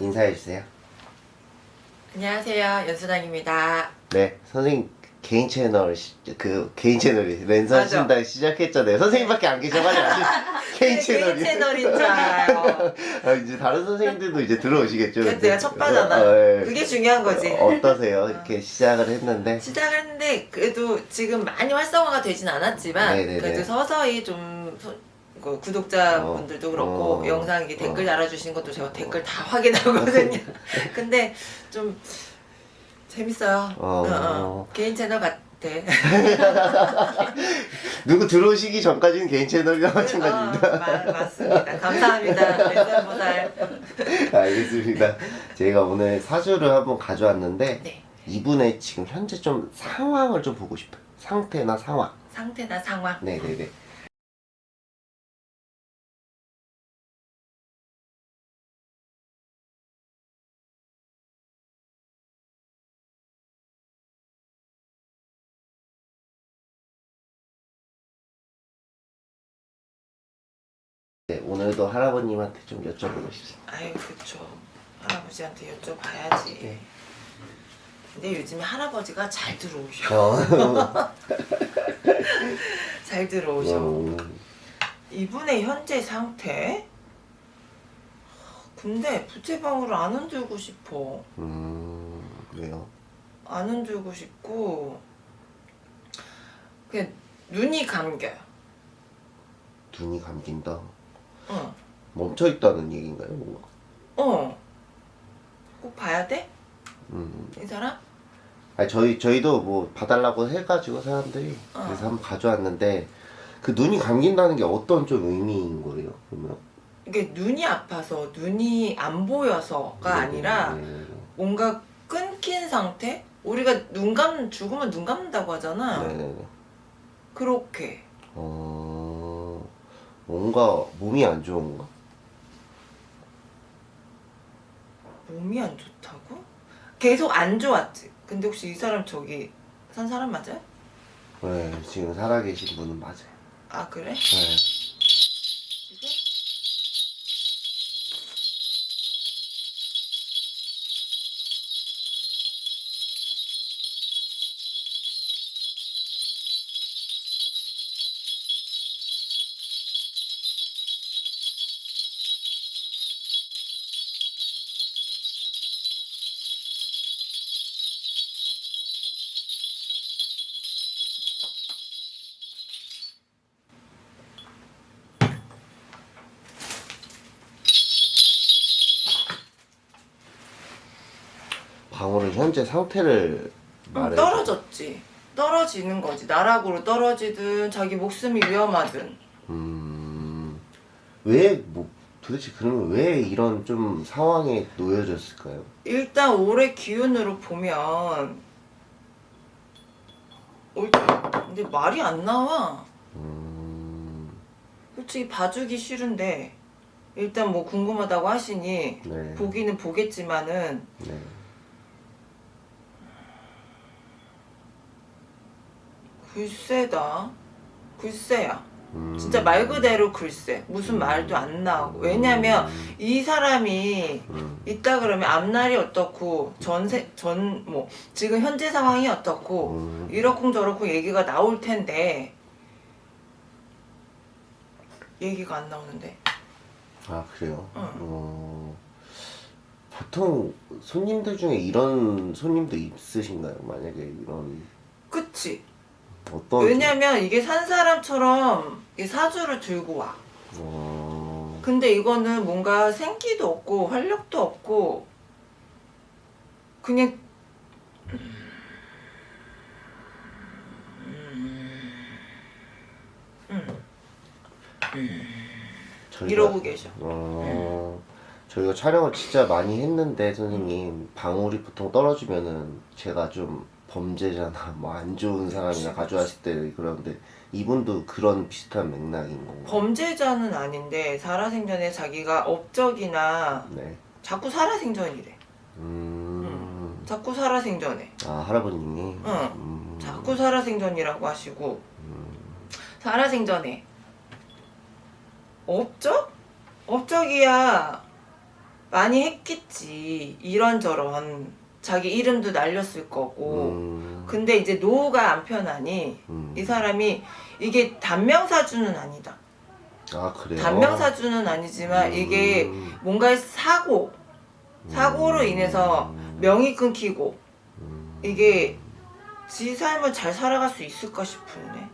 인사해 주세요. 안녕하세요 연수당입니다 네, 선생님 개인 채널 시, 그 개인 채널이 랜선 맞아. 신당 시작했잖아요. 선생님밖에 안 계셔가지고 아직 개인 네, 채널이. 채널인 줄 알아요 아, 이제 다른 선생님들도 이제 들어오시겠죠. 그래서 내가 첫 바잖아 어, 예. 그게 중요한 거지 어떠세요? 이렇게 시작을 했는데. 시작했는데 그래도 지금 많이 활성화가 되진 않았지만 네네네. 그래도 서서히 좀 소- 그 구독자분들도 어, 그렇고 어, 영상 이 댓글 어. 달아주신 것도 제가 댓글 다 확인하거든요 근데 좀 재밌어요 어. 어, 어. 개인 채널 같아 누구 들어오시기 전까지는 개인 채널이랑 마찬가지입니다. 어, 마- 맞습니다 감사합니다 알겠습니다. 제가 오늘 사주를 한번 가져왔는데 네 이분의 지금 현재 좀 상황을 좀 보고 싶어요. 상태나 상황. 상태나 상황 네네네. 네, 오늘도 할아버님한테 좀 여쭤보고 싶습니다. 아유 그쵸 할아버지한테 여쭤봐야지 네. 근데 요즘에 할아버지가 잘 들어오셔 어, 잘 들어오셔 어, 이분의 현재 상태? 근데 부채방울을 안 흔들고 싶어 음, 그래요. 안 흔들고 싶고 그냥 눈이 감겨요 눈이 감긴다. 응. 멈춰 있다는 얘기인가요, 뭔가? 어. 꼭 봐야 돼? 음. 이 사람? 아니 저희 저희도 뭐 봐달라고 해가지고 사람들이 어. 그래서 한번 가져왔는데 그 눈이 감긴다는 게 어떤 좀 의미인 거예요? 그러면? 이게 눈이 아파서 눈이 안 보여서가 아니라 네, 뭔가 끊긴 상태? 우리가 눈 감, 죽으면 눈 감는다고 하잖아. 네, 네, 네. 그렇게. 어 뭔가 몸이 안 좋은 가? 몸이 안 좋다고? 계속 안 좋았지. 근데 혹시 이 사람 저기 산 사람 맞아요? 네 지금 살아계신 분은 맞아요. 아 그래? 네. 현재 상태를 응, 말해. 떨어졌지. 떨어지는 거지. 나락으로 떨어지든 자기 목숨이 위험하든. 음, 왜, 뭐, 도대체 그러면 왜 이런 좀 상황에 놓여졌을까요? 일단 올해 기운으로 보면 올 근데 말이 안 나와. 음, 솔직히 봐주기 싫은데 일단 뭐 궁금하다고 하시니 네. 보기는 보겠지만은 네. 글쎄다. 글쎄야. 음. 진짜 말 그대로 글쎄. 무슨 말도 안 나오고. 왜냐면 음, 이 사람이 음, 있다 그러면 앞날이 어떻고 전세 전 뭐 지금 현재 상황이 어떻고 음. 이렇고 저렇고 얘기가 나올 텐데 얘기가 안 나오는데 아 그래요? 응. 어, 보통 손님들 중에 이런 손님도 있으신가요? 만약에 이런 그치 어떤 왜냐면 이게 산 사람처럼 이 사주를 들고 와. 어, 근데 이거는 뭔가 생기도 없고 활력도 없고 그냥 저희가, 이러고 계셔. 어, 저희가 촬영을 진짜 많이 했는데 선생님 방울이 보통 떨어지면은 제가 좀 범죄자나 뭐 안 좋은 사람이나 가져왔을 때 그러는데 이분도 그런 비슷한 맥락인 건가요? 범죄자는 아닌데 살아생전에 자기가 업적이나 네. 자꾸 살아생전이래 음. 자꾸 살아생전에 아 할아버님이. 응. 음. 자꾸 살아생전이라고 하시고 음. 살아생전에 업적? 업적이야 많이 했겠지 이런저런 자기 이름도 날렸을 거고 음, 근데 이제 노후가 안 편하니 음. 이 사람이 이게 단명사주는 아니다 아 그래요? 단명사주는 아니지만 음. 이게 뭔가 사고 사고로 음. 인해서 명이 끊기고 음. 이게 지 삶을 잘 살아갈 수 있을까 싶은데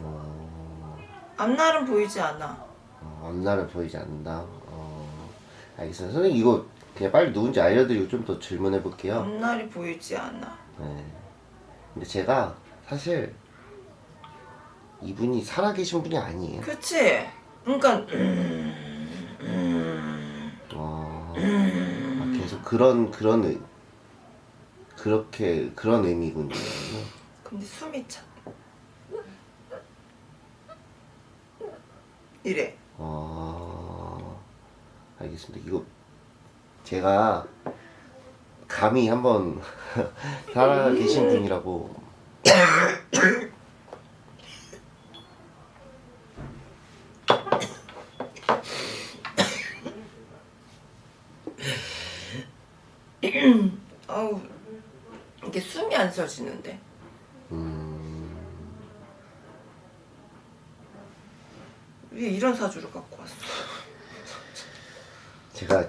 어, 앞날은 보이지 않아 어, 앞날은 보이지 않는다. 어, 알겠습니다. 선생님 이거 그냥 빨리 누군지 알려드리고 좀 더 질문해 볼게요. 앞날이 보이지 않아 네. 근데 제가 사실 이분이 살아계신 분이 아니에요. 그치? 그러니까 음, 음, 어, 아, 계속 그런 그런 의, 그렇게 그런 의미군요. 근데 숨이 차 이래 어, 알겠습니다. 이거 제가 감히 한번 살아 계신 분이라고. 아우 이게 숨이 안 쉬어지는데. 음, 왜 이런 사주를 갖고 왔어? 제가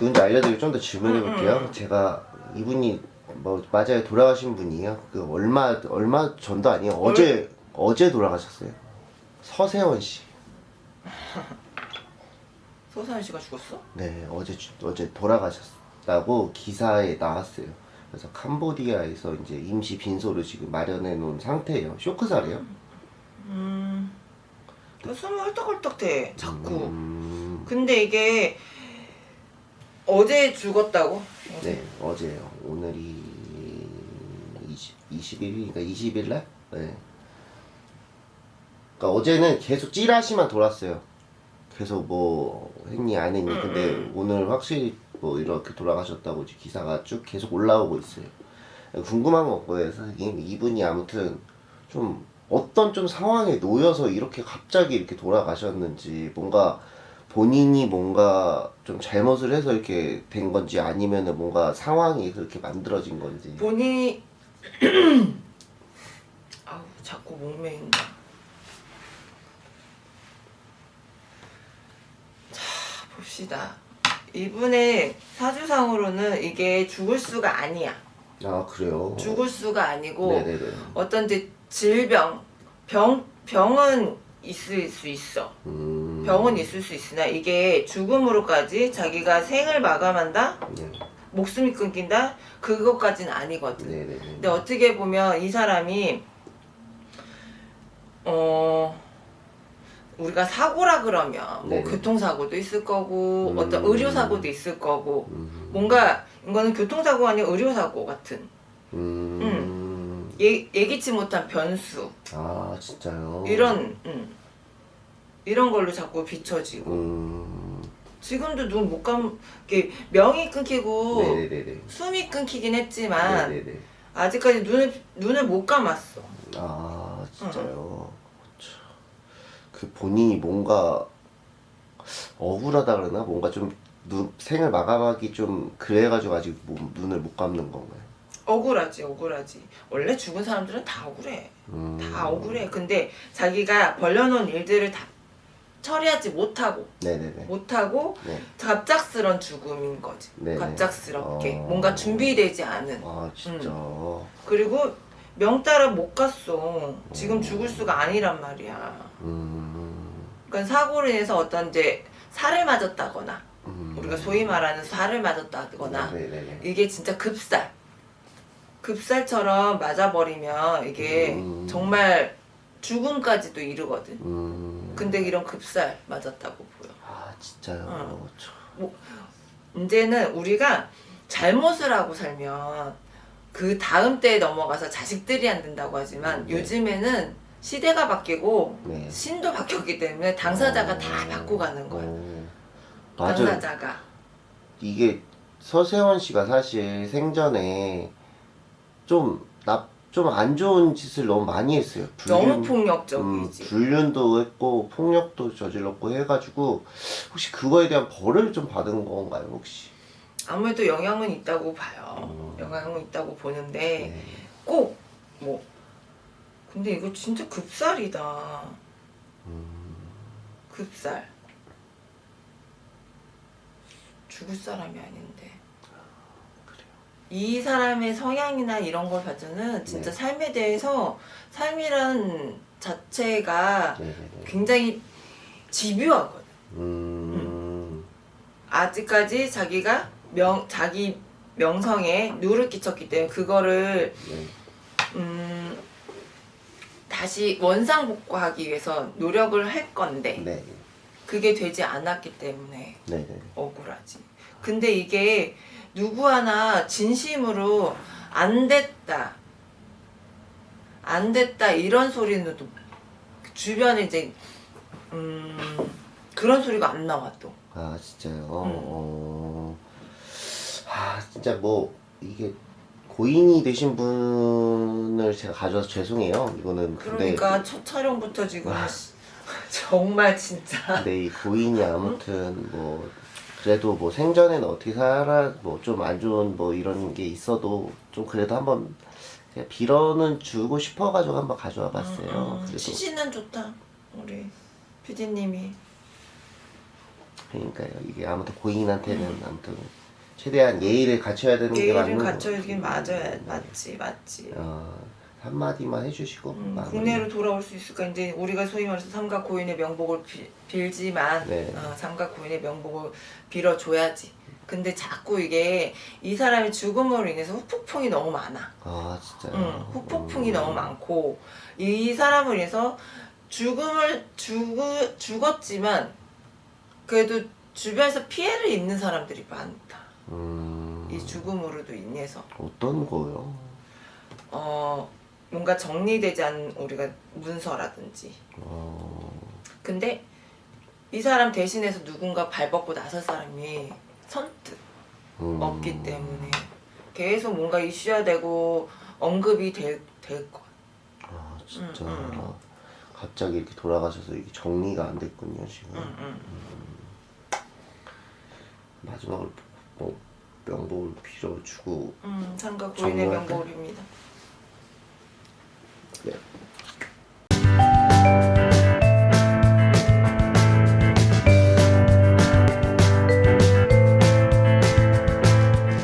누군지 알려드리고 좀 더 질문해 볼게요. 제가 이분이 뭐 맞아요 돌아가신 분이에요. 그 얼마 얼마 전도 아니에요. 어제 어제 돌아가셨어요. 서세원 씨. 소사연 씨가 죽었어? 네 어제 주- 어제 돌아가셨다고 기사에 나왔어요. 그래서 캄보디아에서 이제 임시 빈소를 지금 마련해 놓은 상태예요. 쇼크살이에요. 음. 그 숨이 헐떡헐떡대 자꾸 음, 근데 이게 어제 죽었다고? 네 어제요. 오늘이 20, 21일이니까 20일 날. 네. 그러니까 어제는 계속 찌라시만 돌았어요. 계속 뭐 했니 안 했니. 근데 오늘 확실히 뭐 이렇게 돌아가셨다고 기사가 쭉 계속 올라오고 있어요. 궁금한 거 없고요, 선생님. 이분이 아무튼 좀 어떤 좀 상황에 놓여서 이렇게 갑자기 이렇게 돌아가셨는지 뭔가 본인이 뭔가 좀 잘못을 해서 이렇게 된 건지 아니면 은 뭔가 상황이 그렇게 만들어진 건지. 본인이 아우 자꾸 목매인다 자 봅시다 이분의 사주상으로는 이게 죽을 수가 아니야 아 그래요. 죽을 수가 아니고 네네네. 어떤 이제 질병 병 병은 있을 수 있어 음. 병은 있을 수 있으나 이게 죽음으로까지 자기가 생을 마감한다 네. 목숨이 끊긴다 그것까지는 아니거든 네네네. 근데 어떻게 보면 이 사람이 어 우리가 사고라 그러면 뭐 네네. 교통사고도 있을 거고 음. 어떤 의료사고도 있을 거고 음. 뭔가 이거는 교통사고 아닌 의료사고 같은 음. 예, 예기치 못한 변수 아 진짜요. 이런 음, 이런 걸로 자꾸 비춰지고 음. 지금도 눈 못 감, 이게 명이 끊기고 네네네네. 숨이 끊기긴 했지만 네네네. 아직까지 눈을 눈을 못 감았어. 아 진짜요. 참. 그 본인이 뭔가 억울하다 그러나 뭔가 좀 눈, 생을 마감하기 좀 그래가지고 아직 뭐, 눈을 못 감는 건가요? 억울하지, 억울하지. 원래 죽은 사람들은 다 억울해. 음. 다 억울해. 근데 자기가 벌려놓은 일들을 다 처리하지 못하고 네네네. 못하고 네. 갑작스런 죽음인 거지. 네네. 갑작스럽게 어. 뭔가 준비되지 않은. 아 진짜. 그리고 명 따라 못 갔어. 지금 죽을 수가 아니란 말이야. 음. 그러니까 사고로 인해서 어떤 이제 살을 맞았다거나 음. 우리가 소위 말하는 살을 맞았다거나 네네네. 이게 진짜 급살 급살처럼 맞아버리면 이게 음. 정말 죽음까지도 이르거든 음. 근데 이런 급살 맞았다고 보여 아 진짜요. 어. 참. 이제는 우리가 잘못을 하고 살면 그 다음 때에 넘어가서 자식들이 안 된다고 하지만 네. 요즘에는 시대가 바뀌고 네. 신도 바뀌었기 때문에 당사자가 어. 다 바꿔가는 거야 어. 당사자가 이게 서세원 씨가 사실 생전에 좀 나, 좀 안 좋은 짓을 너무 많이 했어요. 너무 음, 폭력적이지. 불륜도 했고 폭력도 저질렀고 해가지고 혹시 그거에 대한 벌을 좀 받은 건가요 혹시? 아무래도 영향은 있다고 봐요. 음. 영향은 있다고 보는데 네. 꼭뭐 근데 이거 진짜 급살이다. 음. 급살. 죽을 사람이 아닌데. 이 사람의 성향이나 이런 걸 봐서는 진짜 네. 삶에 대해서 삶이란 자체가 네네네. 굉장히 집요하거든. 음. 아직까지 자기가 명 자기 명성에 누를 끼쳤기 때문에 그거를 네. 음, 다시 원상복구하기 위해서 노력을 할 건데 네. 그게 되지 않았기 때문에. 억울하지. 근데 이게 누구 하나 진심으로 안 됐다, 안 됐다 이런 소리는 또 주변에 이제 음, 그런 소리가 안 나와 또. 아 진짜요. 음. 어. 아 진짜 뭐 이게 고인이 되신 분을 제가 가져와서 죄송해요. 이거는 근데 그러니까 첫 촬영부터 지금 아. 정말 진짜 근데 이 고인이 아무튼 뭐 그래도 뭐 생전에는 어떻게 살아 뭐 좀 안 좋은 뭐 이런 게 있어도 좀 그래도 한번 그냥 빌어는 주고 싶어가지고 한번 가져와 봤어요. 음, 그래도 취지는 좋다 우리 PD님이 그러니까요. 이게 아무튼 고인한테는 아무튼 최대한 예의를 갖춰야 되는 게 맞는 예의를 거. 갖춰야긴 맞아야 맞지 맞지. 어, 한마디만 해주시고 음. 국내로 돌아올 수 있을까 이제 우리가 소위 말해서 삼각 고인의 명복을 빌, 빌지만 네. 어, 삼각 고인의 명복을 빌어줘야지. 근데 자꾸 이게 이 사람의 죽음으로 인해서 후폭풍이 너무 많아. 아 진짜요. 응, 후폭풍이 음. 너무 많고 이 사람을 인해서 죽음을 죽 죽었지만 그래도 주변에서 피해를 입는 사람들이 많다. 음, 이 죽음으로도 인해서 어떤 거요? 어 뭔가 정리되지 않은 우리가 문서라든지 어, 근데 이 사람 대신해서 누군가 발벗고 나설 사람이 선뜻 음. 없기 때문에 계속 뭔가 이슈화되고 언급이 될, 될 거야. 아 진짜 음, 음. 갑자기 이렇게 돌아가셔서 이게 정리가 안 됐군요 지금. 응, 응. 마지막으로 뭐 명복을 빌어주고 음, 삼각 고인의? 명복입니다. 네.